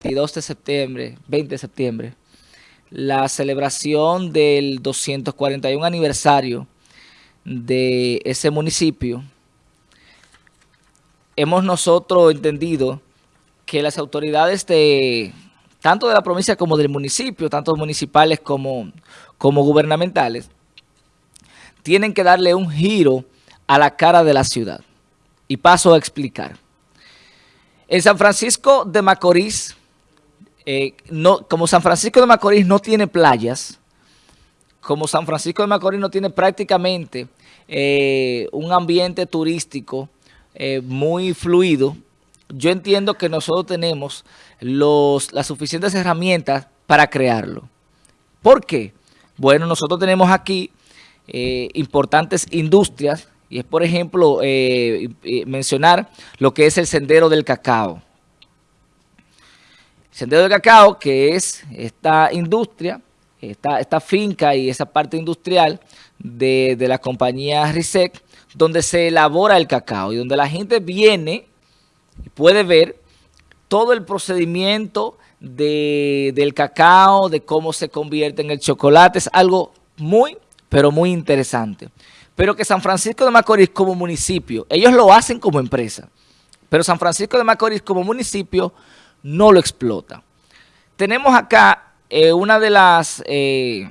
22 de septiembre, 20 de septiembre, la celebración del 241 aniversario de ese municipio, hemos nosotros entendido que las autoridades de tanto de la provincia como del municipio, tanto municipales como, como gubernamentales, tienen que darle un giro a la cara de la ciudad. Y paso a explicar. En San Francisco de Macorís, eh, no, como San Francisco de Macorís no tiene playas, como San Francisco de Macorís no tiene prácticamente eh, un ambiente turístico eh, muy fluido, yo entiendo que nosotros tenemos los, las suficientes herramientas para crearlo. ¿Por qué? Bueno, nosotros tenemos aquí importantes industrias y es, por ejemplo, mencionar lo que es el Sendero del Cacao. Sendero del Cacao, que es esta industria, esta, esta finca y esa parte industrial de, la compañía RISEC, donde se elabora el cacao y donde la gente viene y puede ver todo el procedimiento del cacao, de cómo se convierte en el chocolate. Es algo muy, pero muy interesante pero que San Francisco de Macorís como municipio, ellos lo hacen como empresa, pero San Francisco de Macorís como municipio no lo explota. Tenemos acá eh, una de las eh,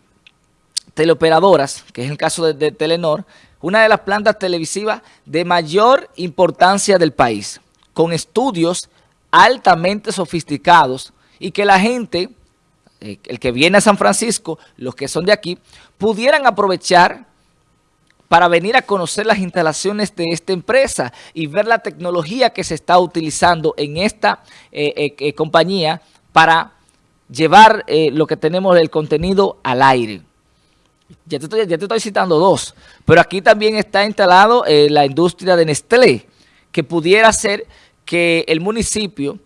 teleoperadoras, que es el caso de, Telenor, una de las plantas televisivas de mayor importancia del país, con estudios altamente sofisticados y que la gente, eh, el que viene a San Francisco, los que son de aquí, pudieran aprovechar para venir a conocer las instalaciones de esta empresa y ver la tecnología que se está utilizando en esta eh, eh, eh, compañía para llevar lo que tenemos del contenido al aire. Ya te, estoy, ya te estoy citando dos, pero aquí también está instalado la industria de Nestlé, que pudiera ser que el municipio,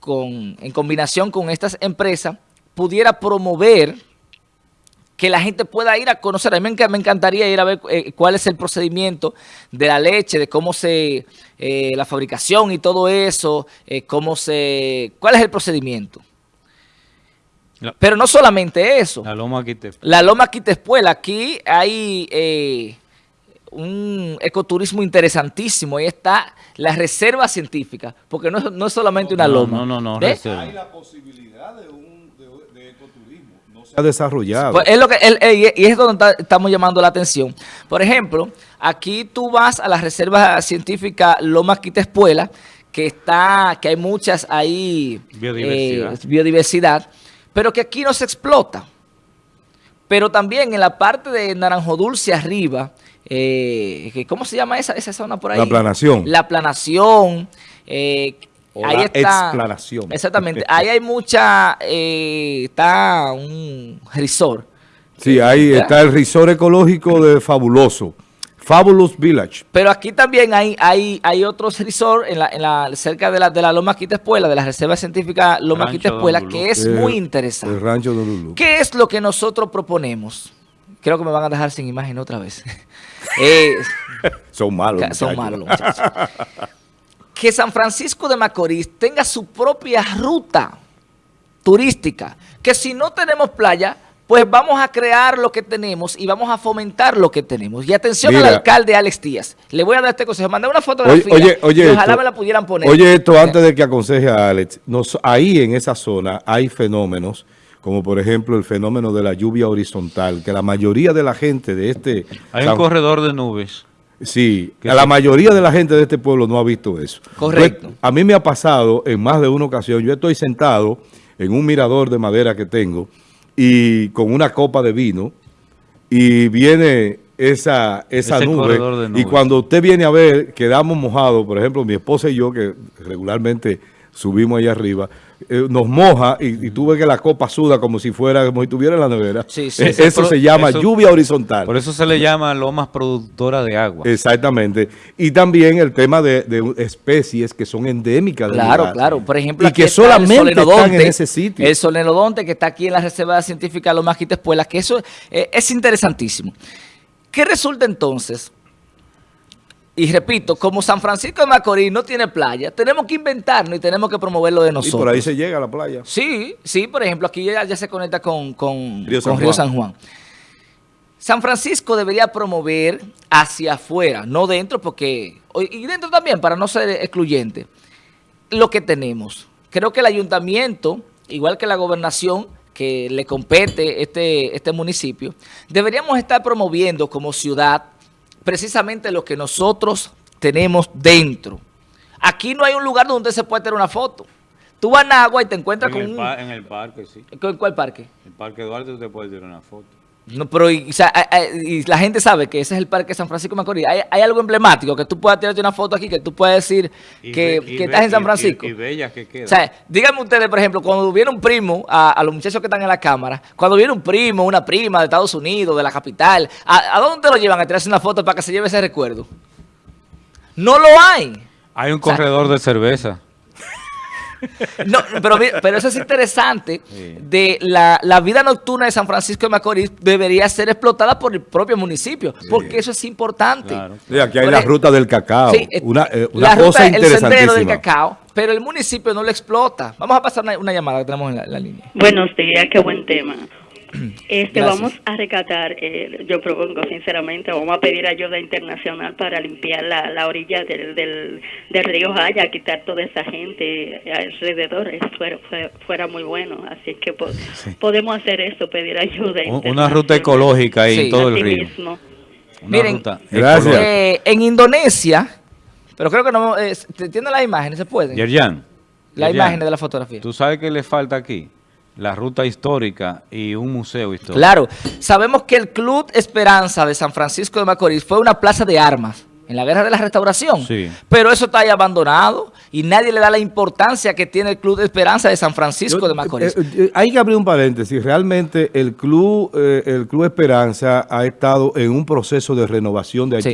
con, en combinación con estas empresas, pudiera promover que la gente pueda ir a conocer. A mí me encantaría ir a ver eh, cuál es el procedimiento de la leche, de cómo se, eh, la fabricación y todo eso, eh, cómo se, cuál es el procedimiento. Pero no solamente eso. La Loma Quitespuela. La Loma Quitespuela. Aquí hay un ecoturismo interesantísimo. Ahí está la reserva científica, porque no, es solamente una loma. No, no, no. Hay la posibilidad de un ha desarrollado. Pues es lo que, y es donde estamos llamando la atención. Por ejemplo, aquí tú vas a la reserva científica Loma Quitespuela, que está, que hay muchas ahí biodiversidad. Eh, biodiversidad, pero que aquí no se explota. Pero también en la parte de Naranjo Dulce arriba, eh, ¿cómo se llama esa, esa zona por ahí? La planación. La planación, eh, ahí está, explanación. Exactamente. Ahí hay mucha, eh, está un resort. Sí, ahí está el resort ecológico de Fabuloso. Fabulous Village. Pero aquí también hay, hay, hay otros resorts en la, en la, cerca de la, de la Loma Quitespuela, de la Reserva Científica Loma Quitespuela, que es muy interesante. El rancho de Lulu. ¿Qué es lo que nosotros proponemos? Creo que me van a dejar sin imagen otra vez. Eh, son malos, Son malos, muchachos. Que San Francisco de Macorís tenga su propia ruta turística, que si no tenemos playa, pues vamos a crear lo que tenemos y vamos a fomentar lo que tenemos. Y atención al alcalde Alex Díaz. Le voy a dar este consejo. Mandé una fotografía oye, oye, ojalá me la pudieran poner. Oye, esto antes de que aconseje a Alex. ahí en esa zona hay fenómenos como por ejemplo el fenómeno de la lluvia horizontal, que la mayoría de la gente de este... Hay un corredor de nubes. Sí, la mayoría de la gente de este pueblo no ha visto eso. Correcto. Pues, a mí me ha pasado en más de una ocasión, yo estoy sentado en un mirador de madera que tengo y con una copa de vino y viene esa, esa nube, y cuando usted viene a ver, quedamos mojados, por ejemplo, mi esposa y yo, que regularmente subimos allá arriba, eh, nos moja y, tú ves que la copa suda como si fuera, como si estuviera en la nevera. Sí, sí, eh, eso se llama lluvia horizontal. Por eso se le llama lomas productora de agua. Exactamente. Y también el tema de, especies que son endémicas Claro, claro. Por ejemplo, y que solamente están en ese sitio. El solenodonte que está aquí en la Reserva Científica Maquites Pueblas, que eso eh, es interesantísimo. ¿Qué resulta entonces? Y repito, como San Francisco de Macorís no tiene playa, tenemos que inventarnos y tenemos que promoverlo de Y nosotros. por ahí se llega a la playa. Sí, sí, por ejemplo, aquí ya, ya se conecta con, con, Río con San Río Juan. San Juan. San Francisco debería promover hacia afuera, no dentro, porque, y dentro también, para no ser excluyente, lo que tenemos. Creo que el ayuntamiento, igual que la gobernación, que le compete este, este municipio, deberíamos estar promoviendo como ciudad precisamente lo que nosotros tenemos dentro. Aquí no hay un lugar donde se puede tener una foto. Tú vas a Nagua y te encuentras En con el, un... en el parque, sí. ¿Con cuál parque? En el Parque Duarte usted puede tirar una foto. No, pero y, o sea, a- a- y la gente sabe que ese es el parque San Francisco de Macorís. Hay, hay algo emblemático que tú puedas tirarte una foto aquí, que tú puedas decir Y que, be- be- estás en San Francisco. Y, y bellas que quedan. O sea, díganme ustedes, por ejemplo, cuando viene un primo, a, a los muchachos que están en la cámara, cuando viene un primo, una prima de Estados Unidos, de la capital, ¿a, a dónde te lo llevan a tirarse una foto para que se lleve ese recuerdo? No lo hay. Hay un sea- corredor de cerveza. No, pero, mira, pero eso es interesante. Sí. De la, la vida nocturna de San Francisco de Macorís debería ser explotada por el propio municipio, porque eso es importante. Claro. Sí, aquí hay Por la ruta del cacao. Sí, eh, una eh, una la ruta, cosa el sendero del interesantísima. cacao, pero el municipio no lo explota. Vamos a pasar una, una llamada que tenemos en la, la línea. Buenos días, qué buen tema. Este, Gracias. vamos a rescatar, eh, yo propongo sinceramente, vamos a pedir ayuda internacional para limpiar la, la orilla del, del, del río Jaya, quitar toda esa gente alrededor, eso fuera, fuera, fuera muy bueno. Así que po- podemos hacer eso, pedir ayuda. Un- Una ruta ecológica ahí Sí. en todo el río. mismo. Una Miren, ruta Gracias. Eh, en Indonesia, pero creo que no, eh, ¿tienen las imágenes? ¿Se pueden? Yerjan, La Yerjan, imagen de la fotografía. ¿Tú sabes qué le falta aquí? La ruta histórica y un museo histórico. Claro, sabemos que el Club Esperanza de San Francisco de Macorís fue una plaza de armas en la Guerra de la Restauración, Sí. pero eso está ahí abandonado y nadie le da la importancia que tiene el Club Esperanza de San Francisco Yo- de Macorís. eh, eh, hay que abrir un paréntesis. Realmente el club, eh, el club Esperanza ha estado en un proceso de renovación de Sí.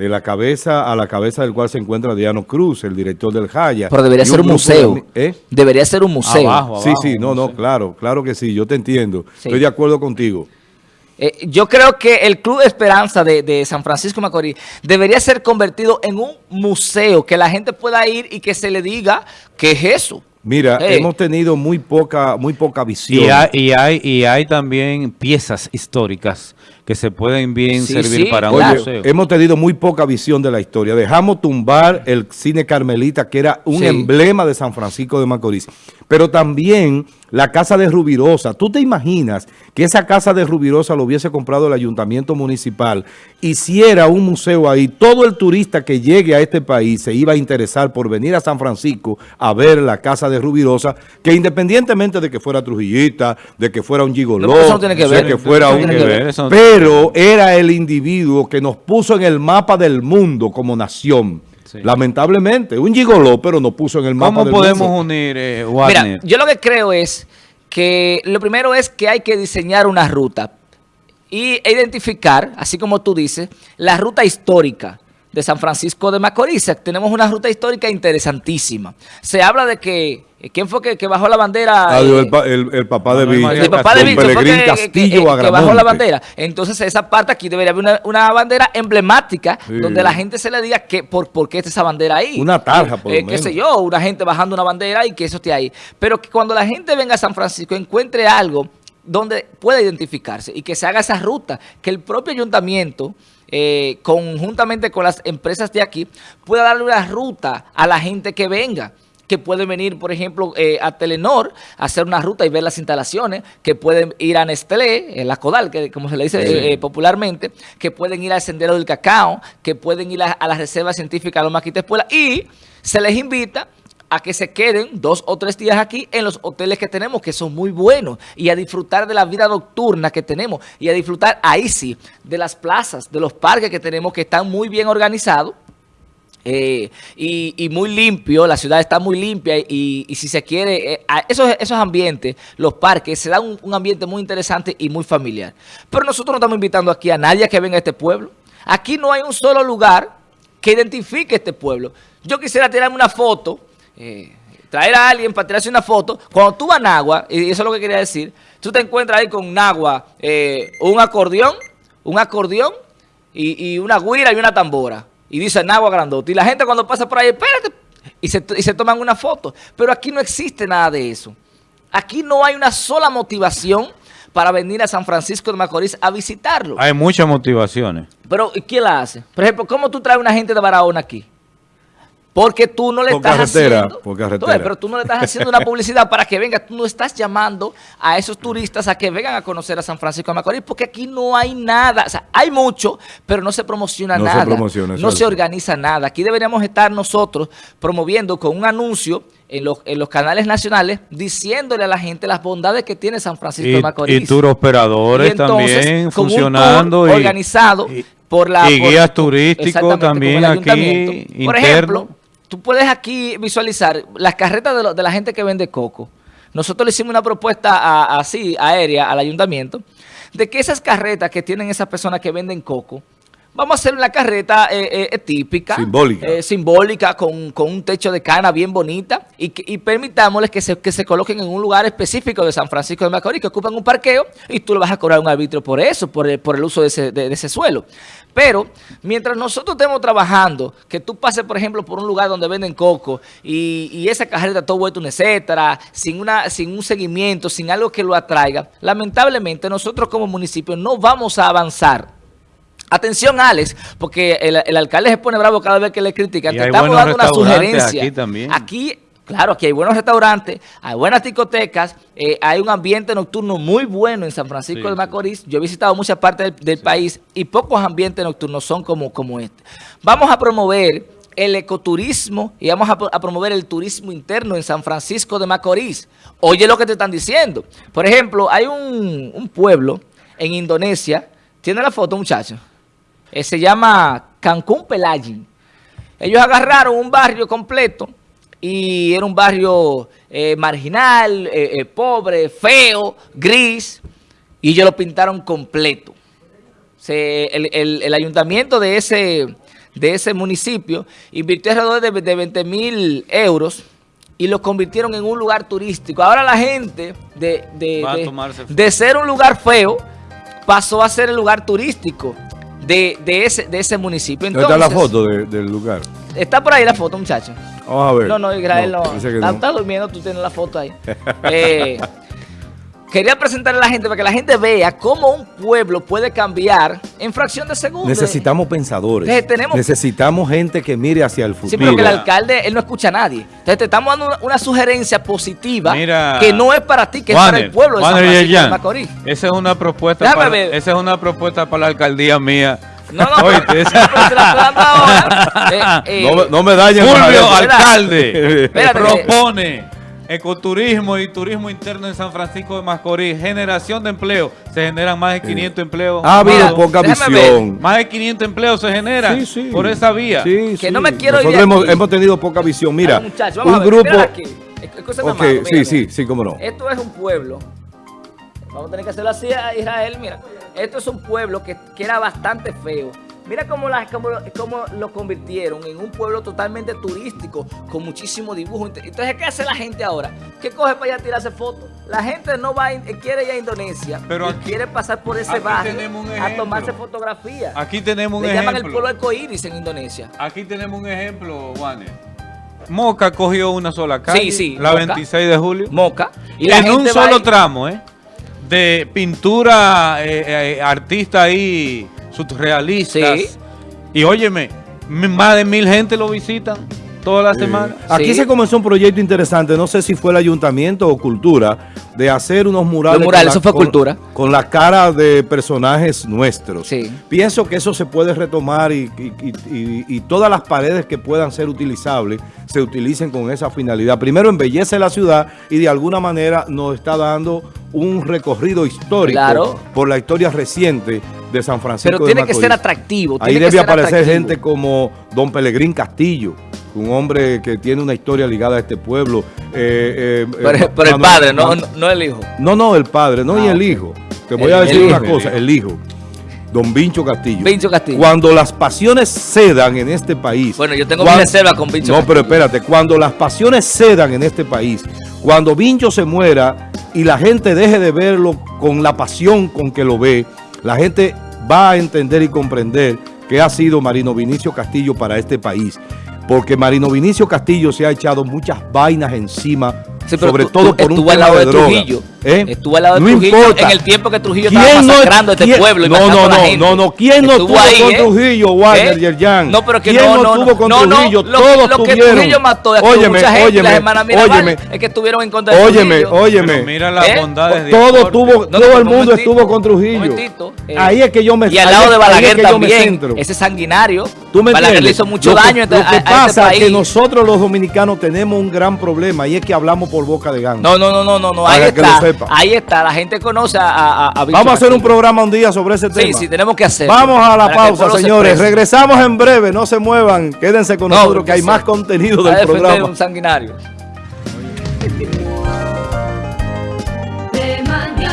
De la cabeza a la cabeza del cual se encuentra Diano Cruz, el director del Jaya. pero debería ser un de museo. ¿Eh? Debería ser un museo. Abajo. Sí, sí, no, no, claro, claro que sí, yo te entiendo. Sí. Estoy de acuerdo contigo. Eh, yo creo que el Club Esperanza de, de San Francisco Macorís debería ser convertido en un museo, que la gente pueda ir y que se le diga qué es eso. Mira, Hey. hemos tenido muy poca, muy poca visión. Y hay, y, hay, y hay también piezas históricas que se pueden bien Sí, servir sí, para un museo. hemos tenido muy poca visión de la historia. Dejamos tumbar el cine Carmelita, que era un Sí. emblema de San Francisco de Macorís. Pero también la casa de Rubirosa. ¿Tú te imaginas que esa casa de Rubirosa lo hubiese comprado el ayuntamiento municipal? Hiciera un museo ahí. Todo el turista que llegue a este país se iba a interesar por venir a San Francisco a ver la casa de Rubirosa, que independientemente de que fuera Trujillita, de que fuera un gigoló, No, que de ver. que fuera no un... que ver. Pero era el individuo que nos puso en el mapa del mundo como nación. Sí. Lamentablemente, un gigoló, pero nos puso en el mapa ¿Cómo del podemos mundo. unir, eh, Mira, yo lo que creo es que lo primero es que hay que diseñar una ruta y e identificar, así como tú dices, la ruta histórica de San Francisco de Macorís. Tenemos una ruta histórica interesantísima. Se habla de que, ¿quién fue que, que bajó la bandera? Ah, Eh, el, pa- el- el papá de María el papá de don Víctor fue Pelegrín que, Castillo que- que bajó la bandera. Entonces esa parte aquí debería haber una, una bandera emblemática Sí. donde la gente se le diga que por, por qué está esa bandera ahí. Una tarja, por lo Eh, qué sé menos. yo, una gente bajando una bandera y que eso esté ahí. Pero que cuando la gente venga a San Francisco encuentre algo donde pueda identificarse y que se haga esa ruta, que el propio ayuntamiento, eh, conjuntamente con las empresas de aquí, pueda darle una ruta a la gente que venga que pueden venir, por ejemplo, eh, a Telenor, a hacer una ruta y ver las instalaciones, que pueden ir a Nestlé, en la Codal, que como se le dice Sí. eh, eh, popularmente, que pueden ir al Sendero del Cacao, que pueden ir a, a la Reserva Científica Loma Quita Espuela, y se les invita a que se queden dos o tres días aquí en los hoteles que tenemos, que son muy buenos, y a disfrutar de la vida nocturna que tenemos, y a disfrutar, ahí sí, de las plazas, de los parques que tenemos, que están muy bien organizados, eh, y, muy limpio, la ciudad está muy limpia y, si se quiere, eh, esos, esos ambientes, los parques, se da un, un ambiente muy interesante y muy familiar. Pero nosotros no estamos invitando aquí a nadie a que venga a este pueblo. Aquí no hay un solo lugar que identifique este pueblo. Yo quisiera tirarme una foto, eh, traer a alguien para tirarse una foto. Cuando tú vas a Nagua, y eso es lo que quería decir, tú te encuentras ahí con Nagua, eh, un acordeón, un acordeón y, y una guira y una tambora. y dice Nagua Grandote. Y la gente cuando pasa por ahí, espérate, y se, y se toman una foto. Pero aquí no existe nada de eso. Aquí no hay una sola motivación para venir a San Francisco de Macorís a visitarlo. Hay muchas motivaciones. Pero ¿quién la hace? Por ejemplo, ¿cómo tú traes una gente de Barahona aquí? Porque tú no le Por estás carretera, haciendo... por carretera. Ves, pero tú no le estás haciendo una publicidad para que venga. Tú no estás llamando a esos turistas a que vengan a conocer a San Francisco de Macorís porque aquí no hay nada. O sea, hay mucho, pero no se promociona No se nada. promociona, eso no se organiza nada. Aquí deberíamos estar nosotros promoviendo con un anuncio en los, en los canales nacionales diciéndole a la gente las bondades que tiene San Francisco de Macorís. y tour operadores Y entonces, también con un funcionando. y- organizado y- por la... y por- guías turísticos también aquí. Por interno. Tú puedes aquí visualizar las carretas de, la gente que vende coco. Nosotros le hicimos una propuesta así, aérea, al ayuntamiento, de que esas carretas que tienen esas personas que venden coco, vamos a hacer una carreta eh, eh, típica. Simbólica. eh, simbólica, con, con un techo de cana bien bonita, y, y permitámosles que se, que se coloquen en un lugar específico de San Francisco de Macorís, que ocupan un parqueo, y tú le vas a cobrar un arbitrio por eso, por el, por el uso de ese, de- de ese suelo. Pero, mientras nosotros estemos trabajando, que tú pases, por ejemplo, por un lugar donde venden coco, y, y esa carreta todo vuelto un etcétera, sin, una, sin un seguimiento, sin algo que lo atraiga, lamentablemente nosotros como municipio no vamos a avanzar. Atención, Alex, porque el, el alcalde se pone bravo cada vez que le critican. Y Te estamos dando una sugerencia. aquí también. Aquí, claro, aquí hay buenos restaurantes, hay buenas discotecas, eh, hay un ambiente nocturno muy bueno en San Francisco Sí, de sí. Macorís. Yo he visitado muchas partes del, del país y pocos ambientes nocturnos son como, como este. Vamos a promover el ecoturismo y vamos a, pro- a promover el turismo interno en San Francisco de Macorís. Oye lo que te están diciendo. Por ejemplo, hay un, un pueblo en Indonesia, tiene la foto muchacho, Eh, se llama Cancún Pelayin. Ellos agarraron un barrio completo y era un barrio eh, marginal, eh, pobre, feo, gris, y ellos lo pintaron completo. Se- el, el- el ayuntamiento de ese, de ese municipio invirtió alrededor de, de 20 mil euros y lo convirtieron en un lugar turístico. Ahora la gente de, de- de ser un lugar feo pasó a ser el lugar turístico de, de ese, de ese municipio. ¿Dónde está la Entonces, foto de- del lugar? Está por ahí la foto, muchacho. Vamos a ver. No, no, Israel no. está, no. está durmiendo, tú tienes la foto ahí. Eh, quería presentarle a la gente para que la gente vea cómo un pueblo puede cambiar en fracción de segundos. Necesitamos pensadores. Entonces, tenemos- Necesitamos gente que mire hacia el Sí, futuro. pero que el alcalde, él no escucha a nadie. Entonces te estamos dando una, una sugerencia positiva Mira, que no es para ti, que es para el pueblo de San Juaner Francisco de Macorís. Esa es una propuesta Déjame para, ver. esa es una propuesta para la alcaldía mía. No, no, Oíste, pero esa- se la estoy dando ahora. Eh, eh, No, me- no me dañen. Fulvio, alcalde, Espérate que- propone ecoturismo y turismo interno en San Francisco de Macorís, generación de empleo. Se generan más de 500 empleos. Ha habido Mira, poca visión. Más de 500 empleos se generan Sí, sí. por esa vía. Sí, Que sí. no me quiero ir Nosotros de hemos, hemos tenido poca visión. Mira, Ay, muchachos, vamos a un ver, grupo... mírala aquí. Escúchame, Ok, Amado, sí, mira, sí, sí, cómo no. Esto es un pueblo. Vamos a tener que hacerlo así a Israel, mira. Esto es un pueblo que, que era bastante feo. Mira cómo, la- cómo, cómo lo convirtieron en un pueblo totalmente turístico, con muchísimo dibujo. Entonces, ¿qué hace la gente ahora? ¿Qué coge para allá a tirarse fotos? La gente no va, a quiere ir a Indonesia, Pero aquí- quiere pasar por ese barrio a ejemplo. tomarse fotografías. Aquí tenemos un Le llaman el ejemplo. pueblo arcoíris en Indonesia. Aquí tenemos un ejemplo, Juanes. Moca cogió una sola calle, Sí, sí, la Moca. 26 de julio. Moca. Y Y la en un solo tramo, ¿eh? De pintura, eh, eh, artistas ahí, surrealistas. Sí. Y óyeme, más de mil gente lo visitan toda la semana. Aquí Sí. se comenzó un proyecto interesante, no sé si fue el ayuntamiento o cultura, de hacer unos murales. Los murales, con eso fue con- cultura. Con la cara de personajes nuestros. Sí. Pienso que eso se puede retomar y, y- y- y- y todas las paredes que puedan ser utilizables se utilicen con esa finalidad. Primero embellece la ciudad y de alguna manera nos está dando un recorrido histórico Claro. por la historia reciente de San Francisco Pero de tiene que ser atractivo. Ahí tiene debe aparecer atractivo. gente como Don Pelegrín Castillo, un hombre que tiene una historia ligada a este pueblo. Eh, eh, Pero, eh, pero el padre, no, no, no el hijo. No, no, el padre, no, y Ah, el hijo. Te voy El- a decir una cosa, el hijo. Don Vincho Castillo. Vincho Castillo. Cuando las pasiones cedan en este país. Bueno, yo tengo cuan- mi reserva con Vincho No, Castillo. pero espérate, cuando las pasiones cedan en este país, cuando Vincho se muera y la gente deje de verlo con la pasión con que lo ve, la gente va a entender y comprender que ha sido Marino Vinicio Castillo para este país. Porque Marino Vinicio Castillo se ha echado muchas vainas encima, Sí, sobre tú- todo tú por un tema lado de, de droga. ¿Eh? Estuvo al lado de No Trujillo importa. en el tiempo que Trujillo ¿Quién estaba no- masacrando este quién- pueblo y no, no, no, gente. no, no. ¿Quién no estuvo con Trujillo, Wagner ¿Eh? Yerjan? No, pero que ¿Quién no, no no, estuvo con no, no, Trujillo? lo, Todos lo que tuvieron. Trujillo mató de Óyeme, mucha gente, óyeme, las hermanas Mirabal, óyeme. es que estuvieron en contra de Óyeme, Trujillo. óyeme. Pero mira las ¿Eh? bondades de Todo tuvo, No, todo no, el un mundo estuvo con Trujillo. eh. ahí es que yo me Y al ahí lado es- de ahí es Balaguer también, ese sanguinario. ¿Tú me Balaguer le hizo mucho Lo daño Lo que a este pasa es que nosotros los dominicanos tenemos un gran problema y es que hablamos por boca de gango. No, no, no, no, no, no, ahí lo está, sepa. ahí está, la gente conoce a, a, Vamos a hacer un programa un día sobre ese Sí, tema. sí, tenemos que hacerlo. Vamos a la pausa, se señores. Regresamos en breve. No se muevan. Quédense con No, nosotros que hay sí. más contenido del programa. un sanguinario.